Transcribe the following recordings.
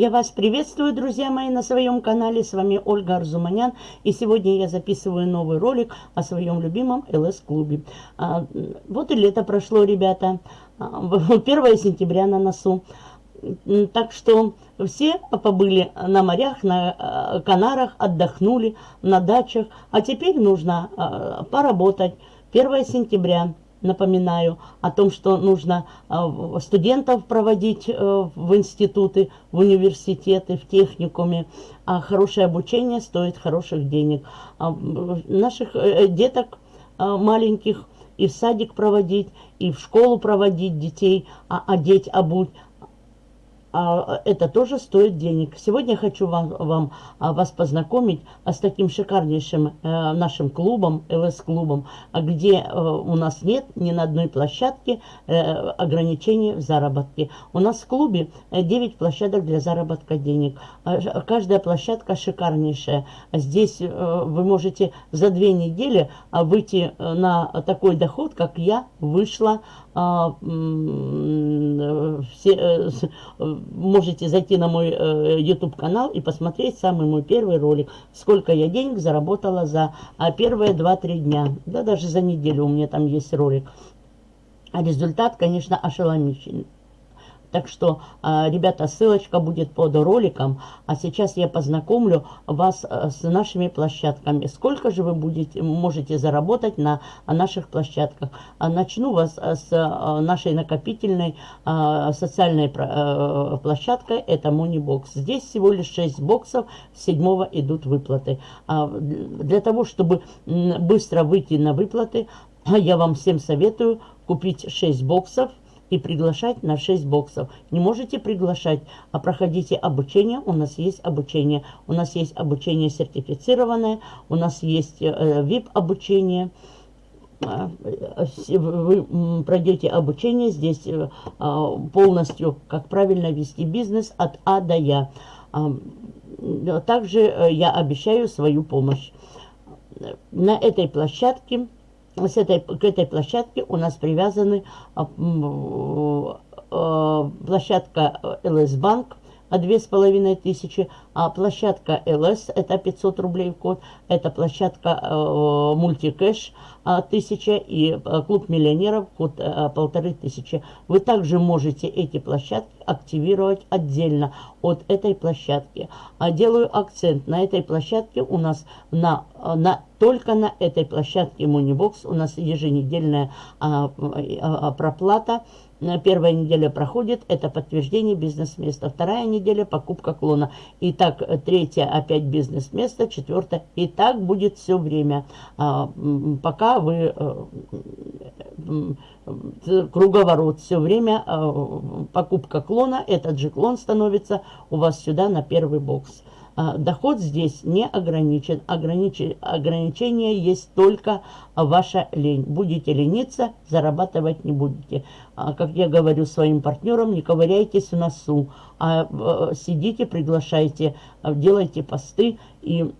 Я вас приветствую, друзья мои, на своем канале. С вами Ольга Арзуманян. И сегодня я записываю новый ролик о своем любимом ЛС-клубе. А, вот и лето прошло, ребята. 1 сентября на носу. Так что все побыли на морях, на а, Канарах, отдохнули, на дачах. А теперь нужно а, поработать. 1 сентября напоминаю о том, что нужно а, студентов проводить э, в институты, в университеты, в техникуме. А хорошее обучение стоит хороших денег. А, наших э, деток а, маленьких и в садик проводить, и в школу проводить детей, одеть, обуть а, это тоже стоит денег. Сегодня я хочу вам, вам, а, вас познакомить а, с таким шикарнейшим э, нашим клубом, ЛС-клубом, где э, у нас нет ни на одной площадке э, ограничений в заработке. У нас в клубе 9 площадок для заработка денег. Каждая площадка шикарнейшая. Здесь вы можете за две недели выйти на такой доход, как я вышла а, все, э, можете зайти на мой э, YouTube канал и посмотреть самый мой первый ролик. Сколько я денег заработала за а, первые 2-3 дня. Да даже за неделю у меня там есть ролик. А результат, конечно, ошеломительный. Так что, а, ребята, ссылочка будет под роликом. А сейчас я познакомлю вас а, с нашими площадками. Сколько же вы будете, можете заработать на наших площадках. А, начну вас с нашей накопительной социальной площадкой. Это Moneybox. Здесь всего лишь 6 боксов. С 7 идут выплаты. Для того, чтобы быстро выйти на выплаты, я вам всем советую купить 6 боксов и приглашать на 6 боксов. Не можете приглашать, а проходите обучение. У нас есть обучение. У нас есть обучение сертифицированное, у нас есть э, VIP-обучение. А, вы пройдете обучение здесь э, а, полностью, как правильно вести бизнес от А до Я. А, также э, я обещаю свою помощь. На этой площадке с этой, к этой площадке у нас привязаны а, а, площадка ЛС Банк, две с половиной тысячи, а площадка ЛС это 500 рублей в год, это площадка э, мультикэш э, 1000 и э, клуб миллионеров год э, полторы тысячи. Вы также можете эти площадки активировать отдельно от этой площадки. А делаю акцент на этой площадке у нас на, на только на этой площадке Moneybox у нас еженедельная а, а, проплата Первая неделя проходит, это подтверждение бизнес-места. Вторая неделя покупка клона. И так, третья опять бизнес-место, четвертая. И так будет все время, а, пока вы э, круговорот все время, а, покупка клона, этот же клон становится у вас сюда на первый бокс. А, доход здесь не ограничен. Огранич... Ограничение есть только ваша лень. Будете лениться, зарабатывать не будете. А, как я говорю своим партнерам, не ковыряйтесь в носу, а э, сидите, приглашайте, делайте посты и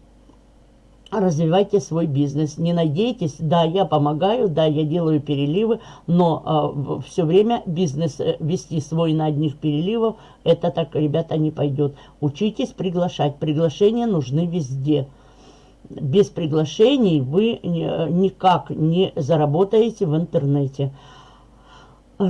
развивайте свой бизнес. Не надейтесь, да, я помогаю, да, я делаю переливы, но э, все время бизнес э, вести свой на одних переливов, это так, ребята, не пойдет. Учитесь приглашать. Приглашения нужны везде. Без приглашений вы никак не заработаете в интернете.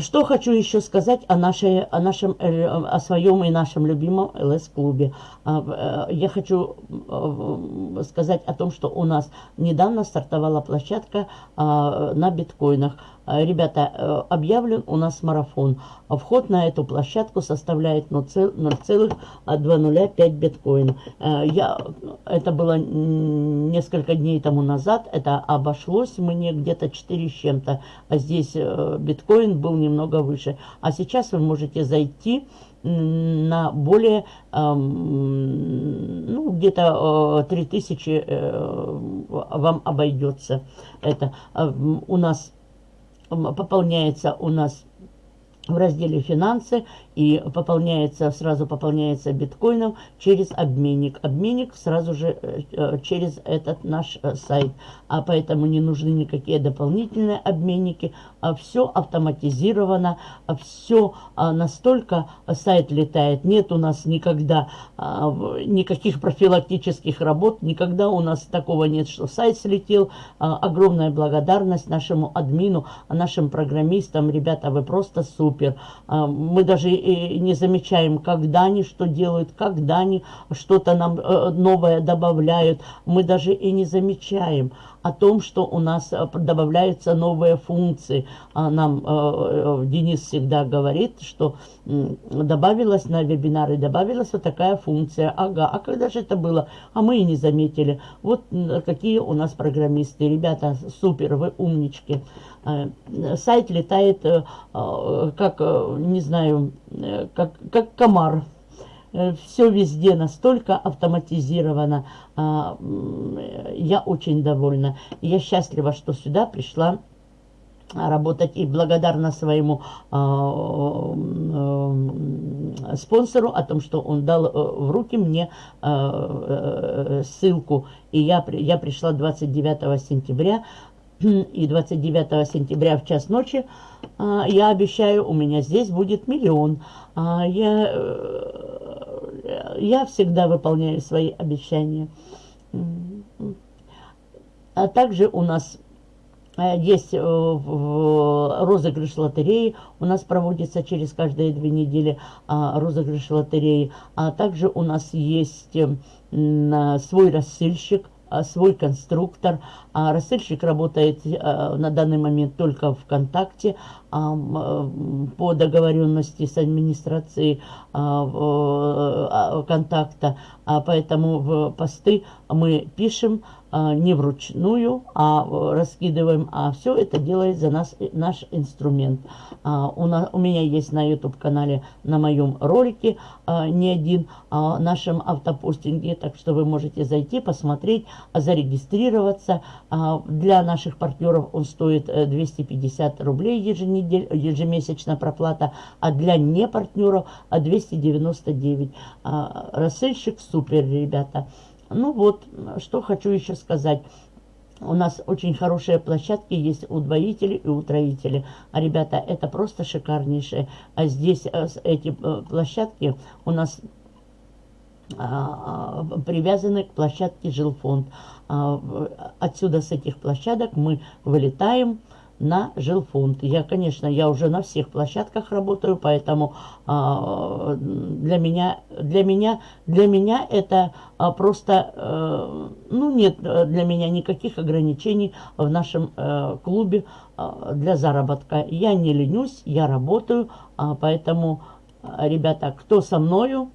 Что хочу еще сказать о, нашей, о, нашем, э, о своем и нашем любимом ЛС-клубе. А, э, я хочу э, сказать о том, что у нас недавно стартовала площадка а, на биткоинах. А, ребята, э, объявлен у нас марафон. Вход на эту площадку составляет 0,205 биткоин. Э, я, это было несколько дней тому назад. Это обошлось мне где-то 4 с чем-то. А здесь э, биткоин был немного выше. А сейчас вы можете зайти на более, ну, где-то 3000 вам обойдется это. У нас пополняется у нас в разделе «Финансы», и пополняется, сразу пополняется биткоином через обменник. Обменник сразу же э, э, через этот наш э, сайт. А поэтому не нужны никакие дополнительные обменники. А все автоматизировано, а все а, настолько сайт летает. Нет у нас никогда а, никаких профилактических работ, никогда у нас такого нет, что сайт слетел. А, огромная благодарность нашему админу, нашим программистам. Ребята, вы просто супер. Мы даже и не замечаем, когда они что делают, когда они что-то нам э, новое добавляют. Мы даже и не замечаем о том, что у нас э, добавляются новые функции. А нам э, Денис всегда говорит, что добавилась на вебинары, добавилась вот такая функция. Ага, а когда же это было? А мы и не заметили. Вот какие у нас программисты. Ребята, супер, вы умнички. Сайт летает, как, не знаю, как, как комар. Э, все везде настолько автоматизировано. А, я очень довольна. Я счастлива, что сюда пришла работать и благодарна своему э, э, спонсору о том, что он дал э, в руки мне э, э, ссылку. И я, я пришла 29 сентября, и 29 сентября в час ночи э, я обещаю, у меня здесь будет миллион. А я э, я всегда выполняю свои обещания. А также у нас э, есть э, розыгрыш лотереи, у нас проводится через каждые две недели а, розыгрыш лотереи, а также у нас есть свой рассыльщик, а, свой конструктор. А рассыльщик работает а, на данный момент только ВКонтакте а, по договоренности с администрацией контакта. Поэтому в посты мы пишем не вручную, а раскидываем, а все это делает за нас наш инструмент. У, нас, у меня есть на YouTube-канале, на моем ролике не один о нашем автопостинге, так что вы можете зайти, посмотреть, зарегистрироваться. А, для наших партнеров он стоит 250 э, рублей ежемесячная проплата, а для не партнеров 299. А, рассыльщик супер, ребята. Ну вот, что хочу еще сказать. У нас очень хорошие площадки есть удвоители и утроители. А, ребята, это просто шикарнейшие. А здесь э, эти э, площадки у нас а, а, привязаны к площадке жилфонд. А, отсюда с этих площадок мы вылетаем на жилфонд. Я, конечно, я уже на всех площадках работаю, поэтому для меня, для меня, для меня это просто, э, ну, нет для меня никаких ограничений в нашем э, клубе для заработка. Я не ленюсь, я работаю, поэтому, ребята, кто со мною,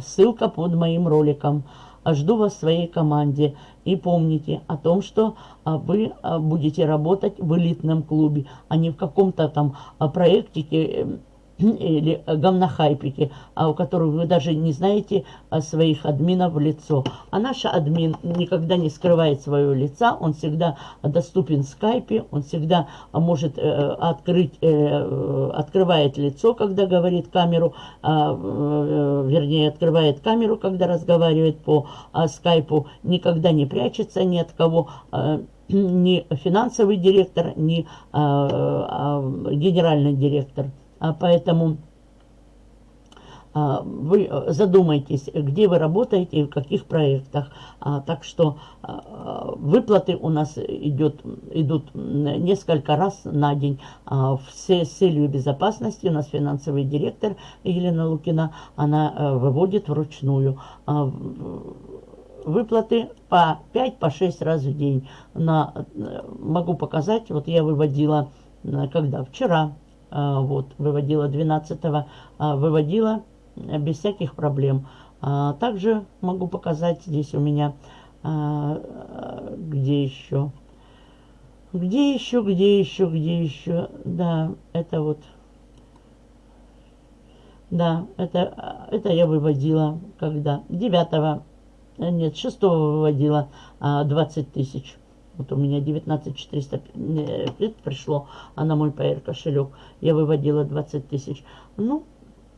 Ссылка под моим роликом. Жду вас в своей команде. И помните о том, что а, вы а, будете работать в элитном клубе, а не в каком-то там а, проектике или говнохайпики, а у которых вы даже не знаете а, своих админов в лицо. А наш админ никогда не скрывает своего лица, он всегда доступен в скайпе, он всегда а, может э, открыть, э, открывает лицо, когда говорит камеру, э, вернее, открывает камеру, когда разговаривает по скайпу, никогда не прячется ни от кого, ни финансовый директор, ни генеральный директор. А поэтому а, вы задумайтесь, где вы работаете и в каких проектах. А, так что выплаты у нас идет, идут несколько раз на день. Все с целью безопасности у нас финансовый директор Елена Лукина, она выводит вручную выплаты по 5-6 по раз в день. На, могу показать, вот я выводила, когда? Вчера вот, выводила 12 а, выводила э, без всяких проблем. А, также могу показать здесь у меня, где еще, где еще, где еще, где еще, да, это вот, да, это, это я выводила, когда, 9 э, нет, 6 выводила 20 тысяч. Вот у меня 19 400 пришло, а на мой PR кошелек я выводила 20 тысяч. Ну,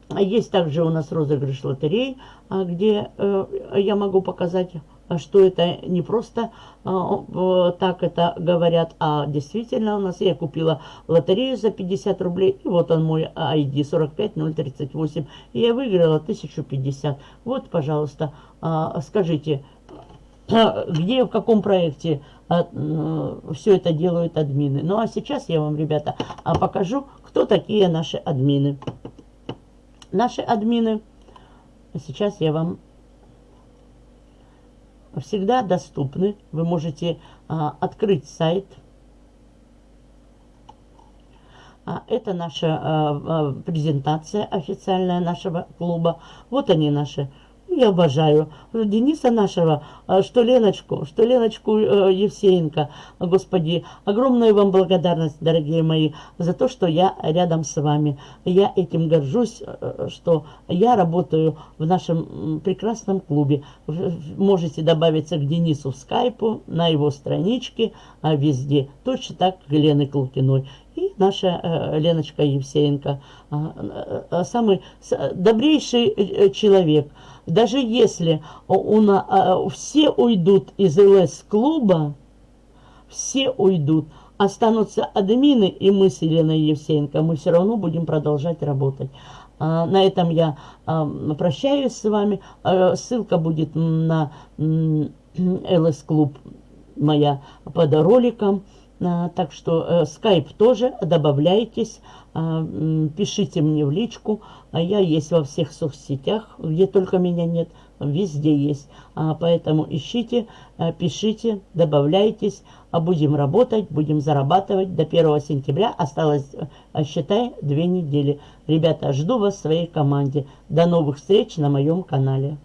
А есть также у нас розыгрыш лотерей, а, где э, я могу показать, что это не просто а, так это говорят, а действительно у нас я купила лотерею за 50 рублей, и вот он мой ID 45038, и я выиграла 1050. Вот, пожалуйста, скажите, где, в каком проекте все это делают админы. Ну а сейчас я вам, ребята, покажу, кто такие наши админы наши админы. Сейчас я вам всегда доступны. Вы можете а, открыть сайт. А, это наша а, а, презентация официальная нашего клуба. Вот они наши я обожаю Дениса нашего, а, что Леночку, что Леночку э, Евсеенко. Господи, огромная вам благодарность, дорогие мои, за то, что я рядом с вами. Я этим горжусь, э, что я работаю в нашем прекрасном клубе. Можете добавиться к Денису в скайпу, на его страничке, а везде. Точно так к Лены Клукиной и наша э, Леночка Евсеенко, а, э, самый добрейший э, человек. Даже если у, у, все уйдут из ЛС-клуба, все уйдут, останутся админы и мы с Еленой Евсеенко, мы все равно будем продолжать работать. А, на этом я а, прощаюсь с вами. Ссылка будет на ЛС-клуб моя под роликом. А, так что скайп э, тоже, добавляйтесь, а, пишите мне в личку. А я есть во всех соцсетях, где только меня нет, везде есть. Поэтому ищите, э, пишите, добавляйтесь, будем работать, будем зарабатывать. До 1 сентября осталось, э, считай, две недели. Ребята, жду вас в своей команде. До новых встреч на моем канале.